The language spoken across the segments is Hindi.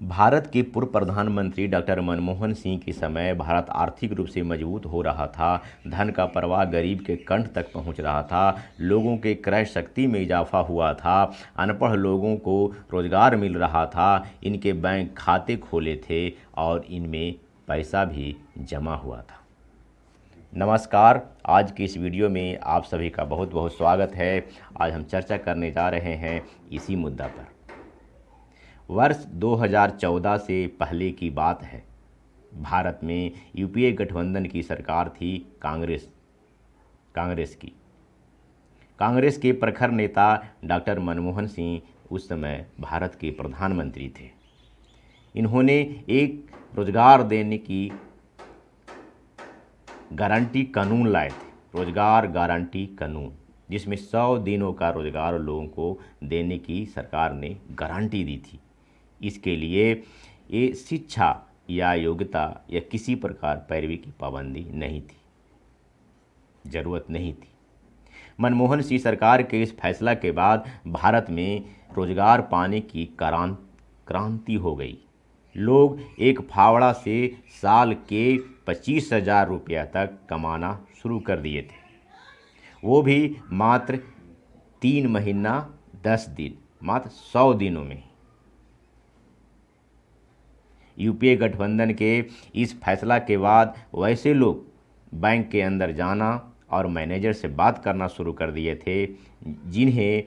भारत के पूर्व प्रधानमंत्री डॉक्टर मनमोहन सिंह के समय भारत आर्थिक रूप से मज़बूत हो रहा था। धन का प्रवाह गरीब के कंठ तक पहुँच रहा था। लोगों के क्रय शक्ति में इजाफा हुआ था। अनपढ़ लोगों को रोज़गार मिल रहा था। इनके बैंक खाते खोले थे और इनमें पैसा भी जमा हुआ था। नमस्कार। आज की इस वीडियो में आप सभी का बहुत बहुत स्वागत है। आज हम चर्चा करने जा रहे हैं इसी मुद्दा पर। वर्ष 2014 से पहले की बात है। भारत में यूपीए गठबंधन की सरकार थी कांग्रेस कांग्रेस की। कांग्रेस के प्रखर नेता डॉक्टर मनमोहन सिंह उस समय भारत के प्रधानमंत्री थे। इन्होंने एक रोज़गार देने की गारंटी कानून लाए थे, रोज़गार गारंटी कानून, जिसमें सौ दिनों का रोज़गार लोगों को देने की सरकार ने गारंटी दी थी। इसके लिए ये शिक्षा या योग्यता या किसी प्रकार पैरवी की पाबंदी नहीं थी। ज़रूरत नहीं थी। मनमोहन सिंह सरकार के इस फैसला के बाद भारत में रोज़गार पाने की क्रांत हो गई। लोग एक फावड़ा से साल के पच्चीस हज़ार रुपया तक कमाना शुरू कर दिए थे। वो भी मात्र तीन महीना, दस दिन, मात्र सौ दिनों में यूपीए गठबंधन के इस फैसला के बाद वैसे लोग बैंक के अंदर जाना और मैनेजर से बात करना शुरू कर दिए थे, जिन्हें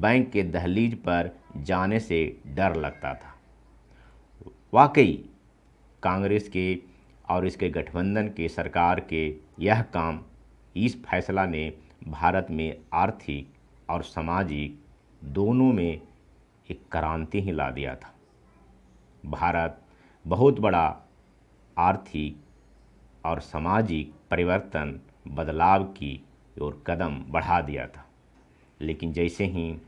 बैंक के दहलीज पर जाने से डर लगता था। वाकई, कांग्रेस के और इसके गठबंधन के सरकार के यह काम इस फैसला ने भारत में आर्थिक और सामाजिक दोनों में एक क्रांति ही ला दिया था। भारत बहुत बड़ा आर्थिक और सामाजिक परिवर्तन, बदलाव की ओर कदम बढ़ा दिया था। लेकिन जैसे ही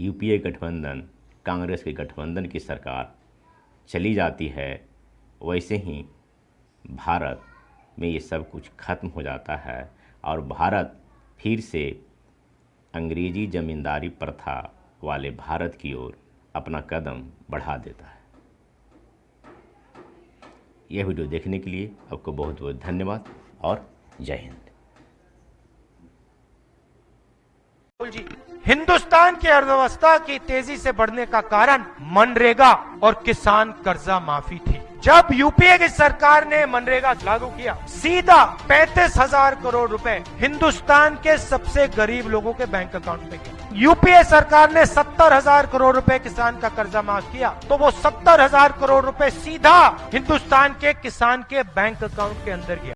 यूपीए गठबंधन, कांग्रेस के गठबंधन की सरकार चली जाती है, वैसे ही भारत में ये सब कुछ खत्म हो जाता है और भारत फिर से अंग्रेज़ी ज़मींदारी प्रथा वाले भारत की ओर अपना कदम बढ़ा देता है। यह वीडियो देखने के लिए आपको बहुत बहुत धन्यवाद और जय हिंद। जी हिंदुस्तान की अर्थव्यवस्था की तेज़ी से बढ़ने का कारण मनरेगा और किसान कर्जा माफ़ी थी। जब यूपीए की सरकार ने मनरेगा लागू किया, सीधा पैंतीस हज़ार करोड़ रुपए हिंदुस्तान के सबसे गरीब लोगों के बैंक अकाउंट में गए। यूपीए सरकार ने सत्तर हज़ार करोड़ रुपए किसान का कर्जा माफ़ किया तो वो सत्तर हज़ार करोड़ रुपए सीधा हिंदुस्तान के किसान के बैंक अकाउंट के अंदर गया।